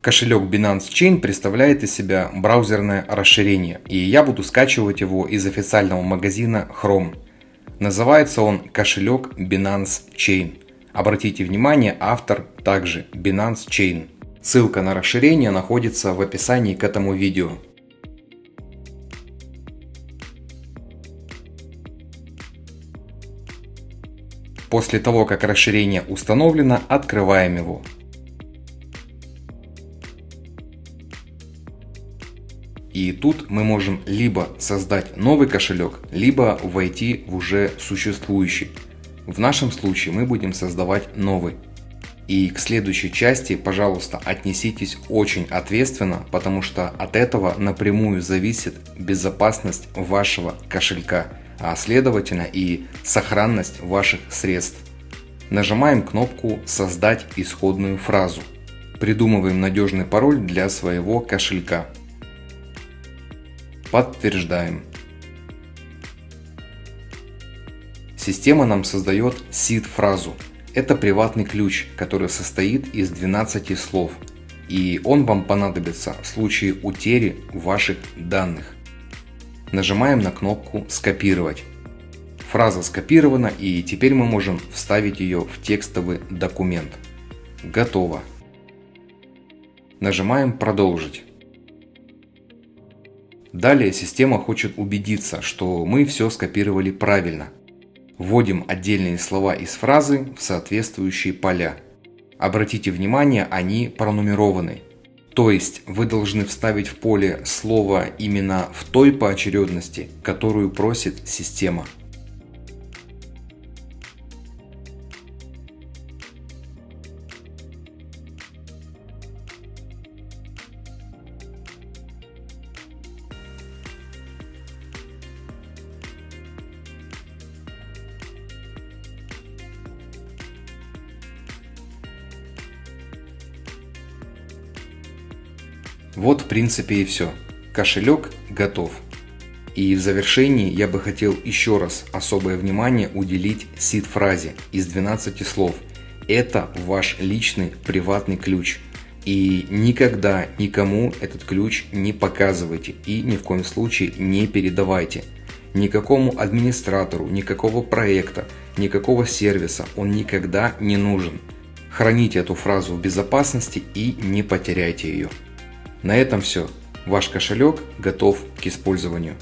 Кошелек Binance Chain представляет из себя браузерное расширение, и я буду скачивать его из официального магазина Chrome. Называется он кошелек Binance Chain. Обратите внимание, автор также Binance Chain. Ссылка на расширение находится в описании к этому видео. После того, как расширение установлено, открываем его. И тут мы можем либо создать новый кошелек, либо войти в уже существующий. В нашем случае мы будем создавать новый. И к следующей части, пожалуйста, отнеситесь очень ответственно, потому что от этого напрямую зависит безопасность вашего кошелька, а следовательно и сохранность ваших средств. Нажимаем кнопку «Создать исходную фразу». Придумываем надежный пароль для своего кошелька. Подтверждаем. Система нам создает seed-фразу. Это приватный ключ, который состоит из 12 слов. И он вам понадобится в случае утери ваших данных. Нажимаем на кнопку «Скопировать». Фраза скопирована и теперь мы можем вставить ее в текстовый документ. Готово. Нажимаем «Продолжить». Далее система хочет убедиться, что мы все скопировали правильно. Вводим отдельные слова из фразы в соответствующие поля. Обратите внимание, они пронумерованы. То есть вы должны вставить в поле слово именно в той поочередности, которую просит система. Вот в принципе и все. Кошелек готов. И в завершении я бы хотел еще раз особое внимание уделить сид-фразе из 12 слов. Это ваш личный приватный ключ. И никогда никому этот ключ не показывайте и ни в коем случае не передавайте. Никакому администратору, никакого проекта, никакого сервиса он никогда не нужен. Храните эту фразу в безопасности и не потеряйте ее. На этом все. Ваш кошелек готов к использованию.